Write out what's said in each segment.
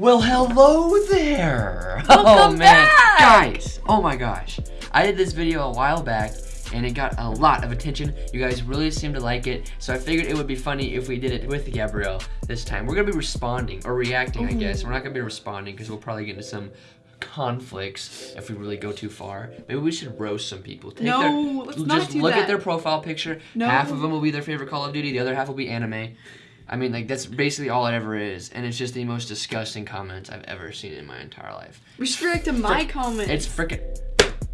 Well, hello there! Welcome oh man, back! guys! Oh my gosh, I did this video a while back, and it got a lot of attention. You guys really seemed to like it, so I figured it would be funny if we did it with Gabrielle this time. We're gonna be responding or reacting, I guess. We're not gonna be responding because we'll probably get into some conflicts if we really go too far. Maybe we should roast some people. Take No, their, let's just not do look that. at their profile picture. No. Half of them will be their favorite Call of Duty. The other half will be anime. I mean, like that's basically all it ever is, and it's just the most disgusting comments I've ever seen in my entire life. Restrict to my comments. It's frickin'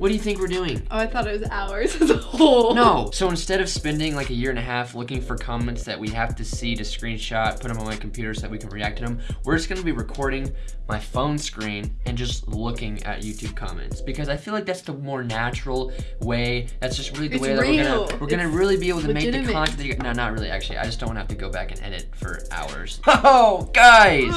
What do you think we're doing? Oh, I thought it was hours as a whole. No. So instead of spending like a year and a half looking for comments that we have to see to screenshot, put them on my computer so that we can react to them, we're just gonna be recording my phone screen and just looking at YouTube comments because I feel like that's the more natural way. That's just really the It's way that we're gonna we're gonna really be able to make the content. That you, no, not really. Actually, I just don't want to have to go back and edit for hours. Oh, guys,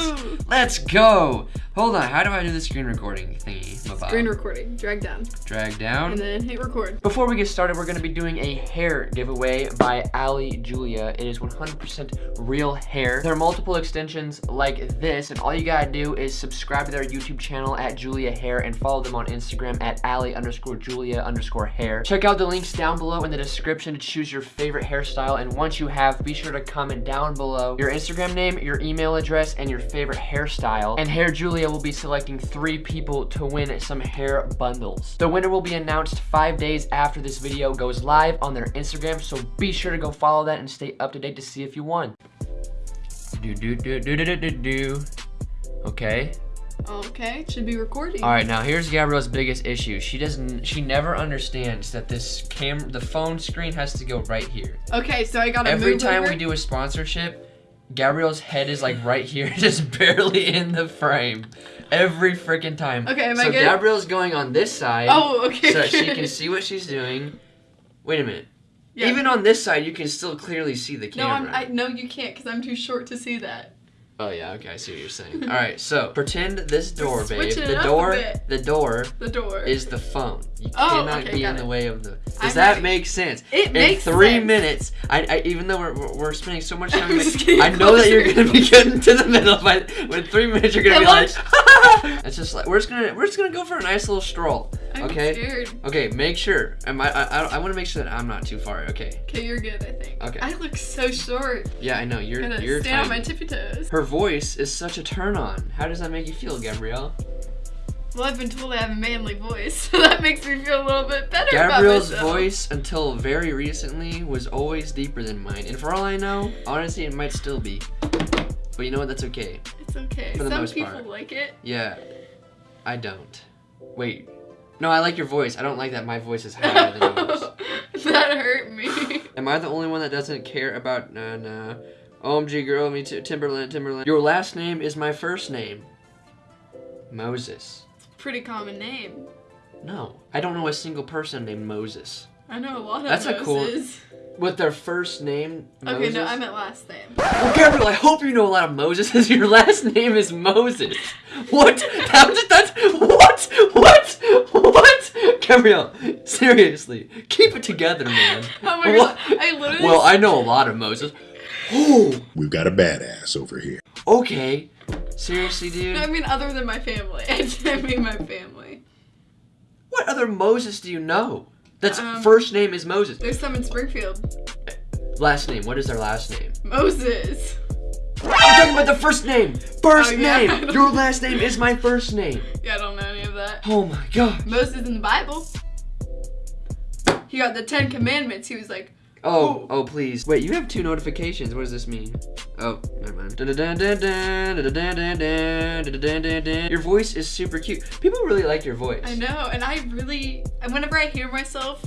let's go. Hold on. How do I do the screen recording thingy? Screen recording. Drag down. Drag down. And then hit record. Before we get started, we're going to be doing a hair giveaway by Ali Julia. It is 100% real hair. There are multiple extensions like this, and all you gotta do is subscribe to their YouTube channel at Julia Hair and follow them on Instagram at Ali underscore Julia underscore hair. Check out the links down below in the description to choose your favorite hairstyle, and once you have, be sure to comment down below your Instagram name, your email address, and your favorite hairstyle. And Hair Julia will be selecting three people to win some hair bundles. The winner will be announced five days after this video goes live on their Instagram, so be sure to go follow that and stay up to date to see if you won. Do do do do do do do do. Okay. Okay, should be recording. All right, now here's Gabrielle's biggest issue. She doesn't. She never understands that this cam, the phone screen has to go right here. Okay, so I gotta Every move time over. we do a sponsorship, Gabrielle's head is like right here, just barely in the frame. Every freaking time. Okay, am I so good? Gabrielle's going on this side. Oh, okay. So she can see what she's doing. Wait a minute. Yeah. Even on this side, you can still clearly see the No, camera. I'm. I no, you can't, cause I'm too short to see that. Oh yeah, okay, I see what you're saying. All right, so pretend this door, babe. switching it The up a door, bit. the door The door. is the phone. You Oh, cannot okay, be got in the it. way of the. Does I'm that ready. make sense? It in makes three sense. minutes, I, I even though we're, we're we're spending so much time, I'm just getting I know that you're closer. gonna be getting to the middle. But in three minutes, you're gonna be like, it's just like we're just gonna we're just gonna go for a nice little stroll. I'm okay. scared. Okay, make sure. Am I? I, I, I want to make sure that I'm not too far. Okay. Okay, you're good. I think. Okay. I look so short. Yeah, I know you're Gonna you're stand on my tippy toes. Her voice is such a turn on. How does that make you feel, Gabrielle? Well, I've been told I have a manly voice, so that makes me feel a little bit better Gabrielle's voice until very recently was always deeper than mine. And for all I know, honestly, it might still be. But you know what? That's okay. It's okay. For the Some most people part. like it. Yeah. I don't. Wait. No, I like your voice. I don't like that my voice is higher than yours. that hurt me. Am I the only one that doesn't care about nah nah? OMG girl, me too. Timberland, Timberland. Your last name is my first name. Moses. Pretty common name. No. I don't know a single person named Moses. I know a lot of That's a cool- Moses. With their first name, Okay, Moses? no, I meant last name. Well, Gabriel, I hope you know a lot of Moses. Your last name is Moses. What? How did that? What? What? What? Gabriel, seriously, keep it together, man. Oh my What? god, I literally. Well, I know a lot of Moses. Oh, We've got a badass over here. okay. Seriously, dude. No, I mean other than my family. I mean my family. What other Moses do you know? That's Um, first name is Moses. There's some in Springfield. Last name. What is their last name? Moses. I'm talking about the first name. First Oh, yeah. name. Your last name is my first name. Yeah, I don't know any of that. Oh my god. Moses in the Bible. He got the Ten Commandments. He was like, Oh, oh, please. Wait, you have two notifications. What does this mean? Oh, never mind. Your voice is super cute. People really like your voice. I know, and I really, and whenever I hear myself,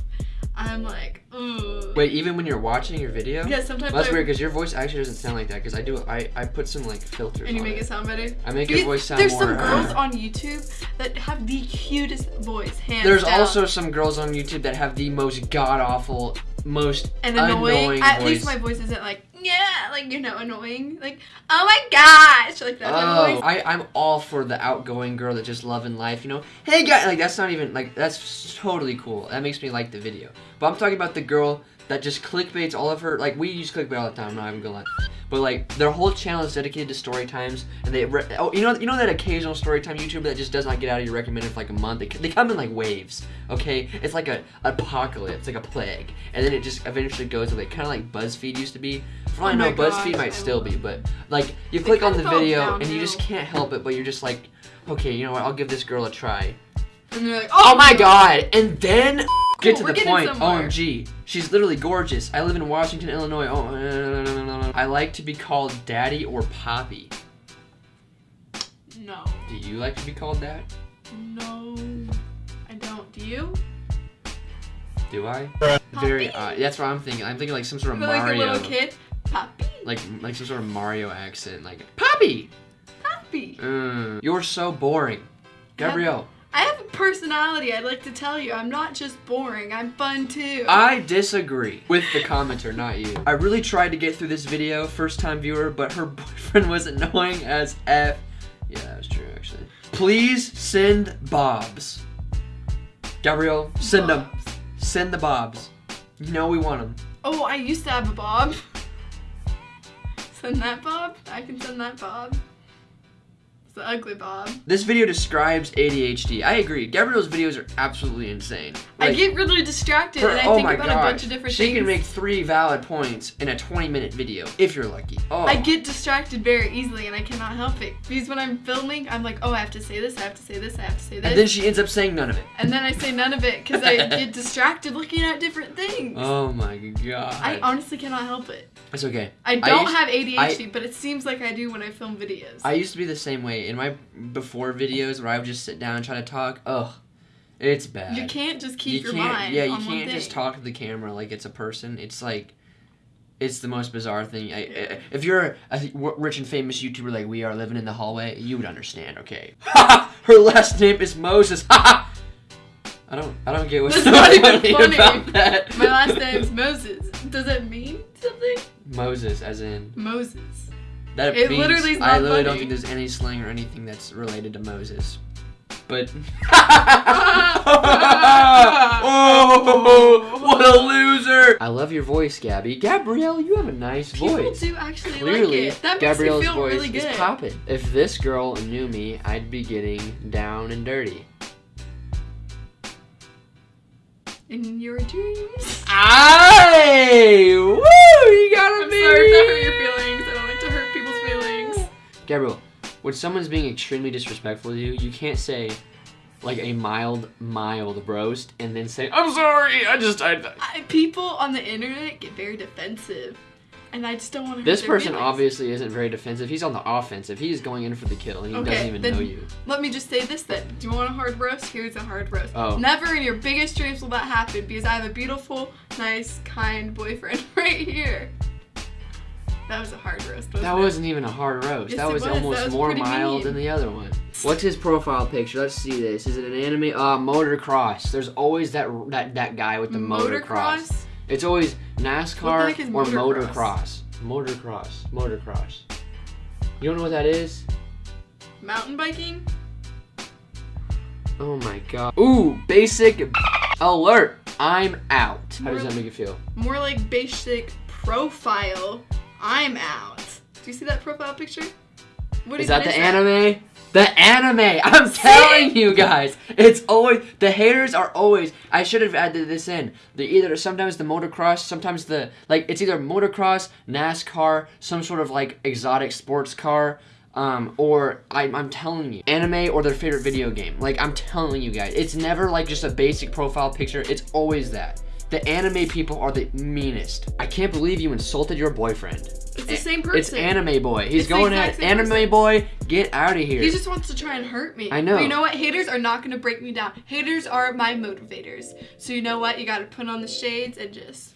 I'm like, ooh. Wait, even when you're watching your video? Yeah, sometimes Well, that's I, weird because your voice actually doesn't sound like that because I do I, I put some like filters and you make it. it sound better. I make your voice sound There's more. some girls on YouTube that have the cutest voice, hands There's down. also some girls on YouTube that have the most god awful, most and annoying. annoying At voice. least my voice isn't like yeah, like you know, annoying. Like oh my gosh, like that. Oh. I, I'm all for the outgoing girl that just loving life, you know? Hey guy, like that's not even, like that's totally cool. That makes me like the video. But I'm talking about the girl that just clickbaits all of her, like we use clickbait all the time, I'm not even gonna lie. But like their whole channel is dedicated to story times, and they re- oh you know you know that occasional story time YouTuber that just does not get out of your recommended for like a month. They, they come in like waves, okay? It's like a apocalypse, like a plague, and then it just eventually goes away, kind of like BuzzFeed used to be. For all I Oh know, BuzzFeed might still be, but like you click on the video and you just can't help it, but you're just like, okay, you know what? I'll give this girl a try. And they're like, Oh my god! And then get to the point. somewhere. OMG. She's literally gorgeous. I live in Washington, Illinois. Oh, no, no, no. I like to be called daddy or poppy. No, Do you like to be called that? no, I don't. Do you? Do I? Poppy? Very odd. That's what I'm thinking. I'm thinking like some sort of Feel like a little kid. Poppy, Like like some sort of Mario accent. Like Poppy. Poppy. Mm, you're so boring, Gabrielle. I have a personality. I'd like to tell you. I'm not just boring. I'm fun too. I disagree with the commenter, not you. I really tried to get through this video, first time viewer, but her boyfriend was annoying as F. Yeah, that was true, actually. Please send Bobs. Gabrielle, send them. Send the Bobs. You know we want them. Oh, I used to have a bob. Send that bob. I can send that bob. The ugly bob. This video describes ADHD. I agree. Gabrielle's videos are absolutely insane. I get really distracted her- and I oh think about a bunch of different she things. She can make three valid points in a 20 minute video, if you're lucky. Oh. I get distracted very easily and I cannot help it. Because when I'm filming, I'm like, oh, I have to say this, I have to say this, I have to say this. and then she ends up saying none of it. And then I say none of it because I get distracted looking at different things. Oh my god. I honestly cannot help it. It's okay. I don't used- have ADHD, but it seems like I do when I film videos. I used to be the same way in my before videos where I would just sit down and try to talk. Ugh, it's bad. you can't just keep You your mind Yeah, you can't just talk to the camera like it's a person. It's like, it's the most bizarre thing. I, I, if you're a rich and famous YouTuber like we are living in the hallway, you would understand. Okay. Ha! Her last name is Moses. Ha! I don't. I don't get what's so funny funny. about that. My last name's Moses. Does it mean something? Moses, as in Moses. That It means literally is not I literally don't think there's any slang or anything that's related to Moses. But oh, what a loser! I love your voice, Gabby. Gabrielle, you have a nice People voice. do actually Clearly, like it. That Gabrielle's makes me feel voice really is good. popping. If this girl knew me, I'd be getting down and dirty. In your dreams. Aye! Gabriel, when someone's being extremely disrespectful to you, you can't say like a mild, mild roast and then say, I'm sorry, I just, I. I, people on the internet get very defensive, and I just don't want to. This person feelings. obviously isn't very defensive. He's on the offensive. He's going in for the kill and he Okay, doesn't even know you. Let me just say this then. Do you want a hard roast? Here's a hard roast. Oh. Never in your biggest dreams will that happen because I have a beautiful, nice, kind boyfriend right here. That was a hard roast. That it? wasn't even a hard roast. Yes, that was was. That almost more mild mean. than the other one. What's his profile picture? Let's see this. Is it an anime? Uh, motocross. There's always that that that guy with the motocross. Motocross? It's always NASCAR or motocross? motocross. Motocross. Motocross. You don't know what that is? Mountain biking? Oh my god. Ooh, basic alert. I'm out. How does that make you feel? More like basic profile. I'm out. Do you see that profile picture? What Is that the anime? The anime! I'm telling you guys! It's always the haters are always I should have added this in. The either sometimes the motocross, sometimes the like it's either motocross, NASCAR, some sort of like exotic sports car, um, or I, I'm telling you, anime or their favorite video game. Like I'm telling you guys, it's never like just a basic profile picture. It's always that. The anime people are the meanest. I can't believe you insulted your boyfriend. It's the eh, same person. It's anime boy. He's It's going at anime person. boy. Get out of here. He just wants to try and hurt me. I know. But you know what? Haters are not gonna break me down. Haters are my motivators. So you know what? You gotta put on the shades and just.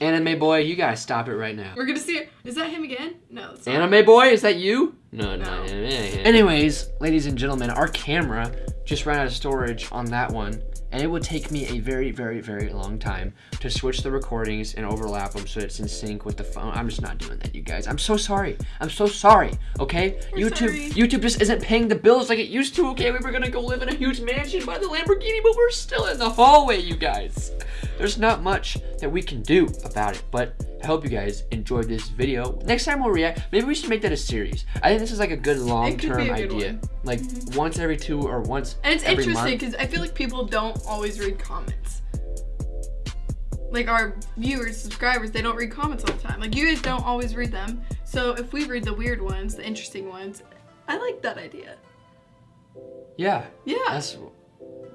Anime boy, you gotta stop it right now. We're gonna see. Is that him again? No. It's not. Anime boy, is that you? No, no. No. Anyways, ladies and gentlemen, our camera just ran out of storage on that one, and it would take me a very, very, very long time to switch the recordings and overlap them so it's in sync with the phone. I'm just not doing that, you guys. I'm so sorry. I'm so sorry. Okay, We're YouTube, sorry. YouTube just isn't paying the bills like it used to. Okay, we were gonna go live in a huge mansion by the Lamborghini, but we're still in the hallway, you guys. There's not much that we can do about it. But I hope you guys enjoyed this video. Next time we'll react. Maybe we should make that a series. I think this is like a good long-term good idea. Like mm-hmm. once every two or once And it's interesting because I feel like people don't always read comments. Like our viewers, subscribers, they don't read comments all the time. Like you guys don't always read them. So if we read the weird ones, the interesting ones, I like that idea. Yeah, Yeah. that's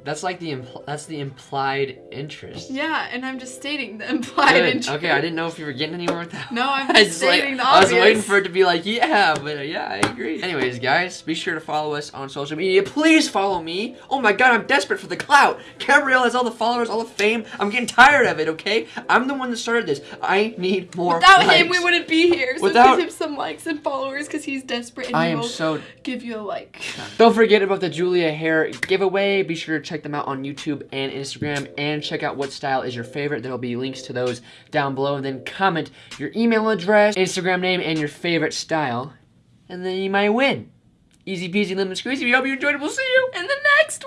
that's like the impl- that's the implied interest. yeah, and I'm just stating the implied Good. interest. Okay, I didn't know if you were getting anywhere with that. No, I'm I just just, like- stating the I was waiting for it to be like, yeah, but yeah, I agree. Anyways, guys, be sure to follow us on social media. Please follow me. Oh my god, I'm desperate for the clout. Gabrielle has all the followers, all the fame. I'm getting tired of it, okay? I'm the one that started this. I need more Without likes. him, we wouldn't be here. So Without- give him some likes and followers because he's desperate and I he am will so give you a like. Don't forget about the Julia hair giveaway. Be sure to check them out on YouTube and Instagram and check out what style is your favorite. There'll be links to those down below. And then comment your email address, Instagram name, and your favorite style. And then you might win. Easy peasy lemon squeezy. We hope you enjoyed it. We'll see you. In the next!